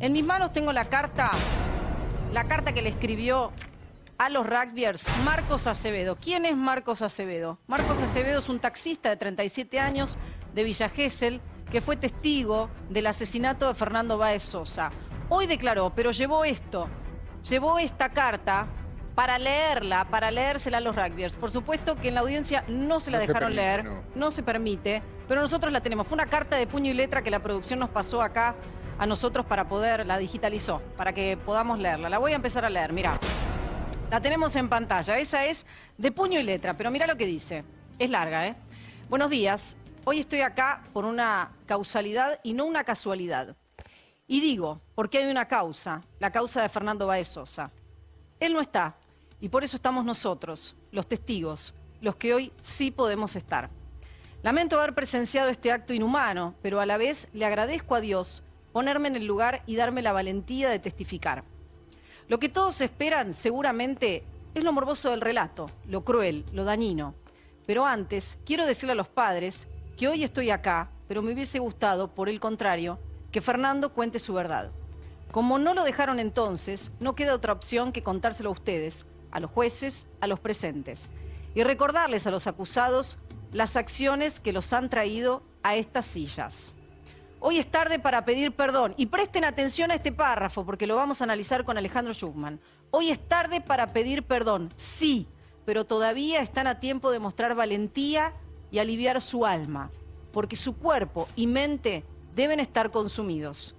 En mis manos tengo la carta, la carta que le escribió a los rugbyers Marcos Acevedo. ¿Quién es Marcos Acevedo? Marcos Acevedo es un taxista de 37 años de Villa Gesell que fue testigo del asesinato de Fernando Báez Sosa. Hoy declaró, pero llevó esto, llevó esta carta para leerla, para leérsela a los rugbyers. Por supuesto que en la audiencia no se la No se dejaron permite, leer, no. no se permite, pero nosotros la tenemos. Fue una carta de puño y letra que la producción nos pasó acá a nosotros para poder, la digitalizó, para que podamos leerla. La voy a empezar a leer, mira. La tenemos en pantalla, esa es de puño y letra, pero mira lo que dice. Es larga, ¿eh? Buenos días, hoy estoy acá por una causalidad y no una casualidad. Y digo, porque hay una causa, la causa de Fernando Baez Sosa. Él no está, y por eso estamos nosotros, los testigos, los que hoy sí podemos estar. Lamento haber presenciado este acto inhumano, pero a la vez le agradezco a Dios ponerme en el lugar y darme la valentía de testificar. Lo que todos esperan, seguramente, es lo morboso del relato, lo cruel, lo dañino. Pero antes, quiero decirle a los padres que hoy estoy acá, pero me hubiese gustado, por el contrario, que Fernando cuente su verdad. Como no lo dejaron entonces, no queda otra opción que contárselo a ustedes, a los jueces, a los presentes, y recordarles a los acusados las acciones que los han traído a estas sillas. Hoy es tarde para pedir perdón y presten atención a este párrafo porque lo vamos a analizar con Alejandro Schuckman. Hoy es tarde para pedir perdón, sí, pero todavía están a tiempo de mostrar valentía y aliviar su alma, porque su cuerpo y mente deben estar consumidos.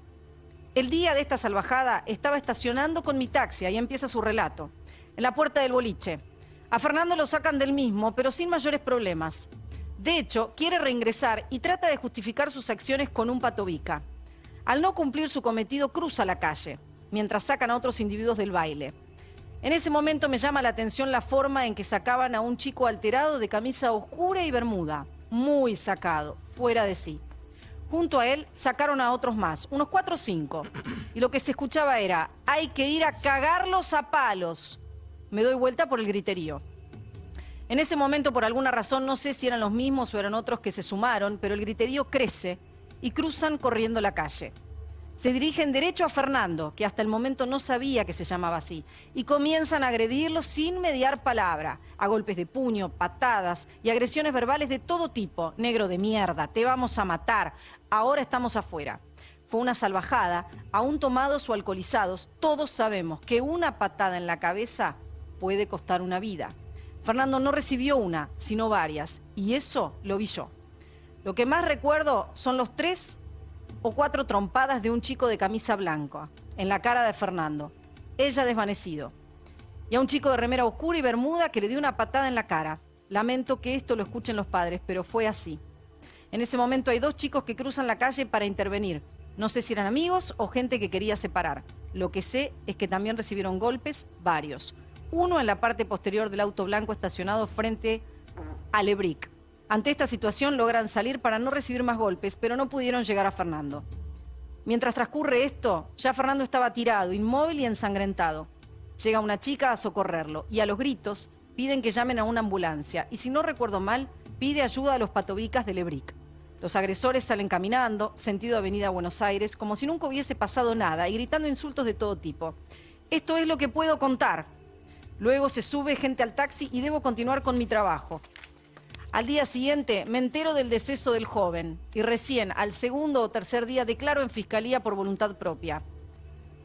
El día de esta salvajada estaba estacionando con mi taxi, ahí empieza su relato, en la puerta del boliche. A Fernando lo sacan del mismo, pero sin mayores problemas. De hecho, quiere reingresar y trata de justificar sus acciones con un patobica. Al no cumplir su cometido, cruza la calle, mientras sacan a otros individuos del baile. En ese momento me llama la atención la forma en que sacaban a un chico alterado de camisa oscura y bermuda, muy sacado, fuera de sí. Junto a él sacaron a otros más, unos cuatro o cinco. Y lo que se escuchaba era, hay que ir a cagarlos a palos. Me doy vuelta por el griterío. En ese momento, por alguna razón, no sé si eran los mismos o eran otros que se sumaron, pero el griterío crece y cruzan corriendo la calle. Se dirigen derecho a Fernando, que hasta el momento no sabía que se llamaba así, y comienzan a agredirlo sin mediar palabra, a golpes de puño, patadas y agresiones verbales de todo tipo. Negro de mierda, te vamos a matar, ahora estamos afuera. Fue una salvajada, aún tomados o alcoholizados, todos sabemos que una patada en la cabeza puede costar una vida. Fernando no recibió una, sino varias, y eso lo vi yo. Lo que más recuerdo son los tres o cuatro trompadas de un chico de camisa blanca en la cara de Fernando, ella desvanecido, y a un chico de remera oscura y bermuda que le dio una patada en la cara. Lamento que esto lo escuchen los padres, pero fue así. En ese momento hay dos chicos que cruzan la calle para intervenir. No sé si eran amigos o gente que quería separar. Lo que sé es que también recibieron golpes, varios. Uno en la parte posterior del auto blanco estacionado frente a Lebric. Ante esta situación logran salir para no recibir más golpes, pero no pudieron llegar a Fernando. Mientras transcurre esto, ya Fernando estaba tirado, inmóvil y ensangrentado. Llega una chica a socorrerlo y a los gritos piden que llamen a una ambulancia y si no recuerdo mal, pide ayuda a los patobicas de Lebric. Los agresores salen caminando, sentido Avenida Buenos Aires, como si nunca hubiese pasado nada y gritando insultos de todo tipo. Esto es lo que puedo contar. Luego se sube gente al taxi y debo continuar con mi trabajo. Al día siguiente me entero del deceso del joven y recién al segundo o tercer día declaro en fiscalía por voluntad propia.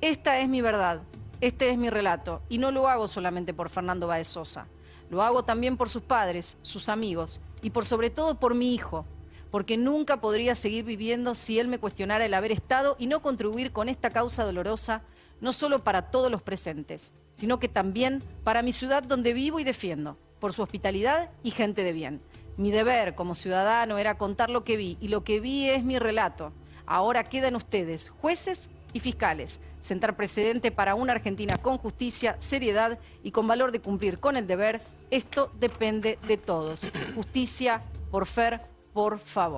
Esta es mi verdad, este es mi relato y no lo hago solamente por Fernando Baez Sosa. Lo hago también por sus padres, sus amigos y por sobre todo por mi hijo, porque nunca podría seguir viviendo si él me cuestionara el haber estado y no contribuir con esta causa dolorosa, no solo para todos los presentes, sino que también para mi ciudad donde vivo y defiendo, por su hospitalidad y gente de bien. Mi deber como ciudadano era contar lo que vi y lo que vi es mi relato. Ahora quedan ustedes, jueces y fiscales, sentar precedente para una Argentina con justicia, seriedad y con valor de cumplir con el deber. Esto depende de todos. Justicia, por fer, por favor.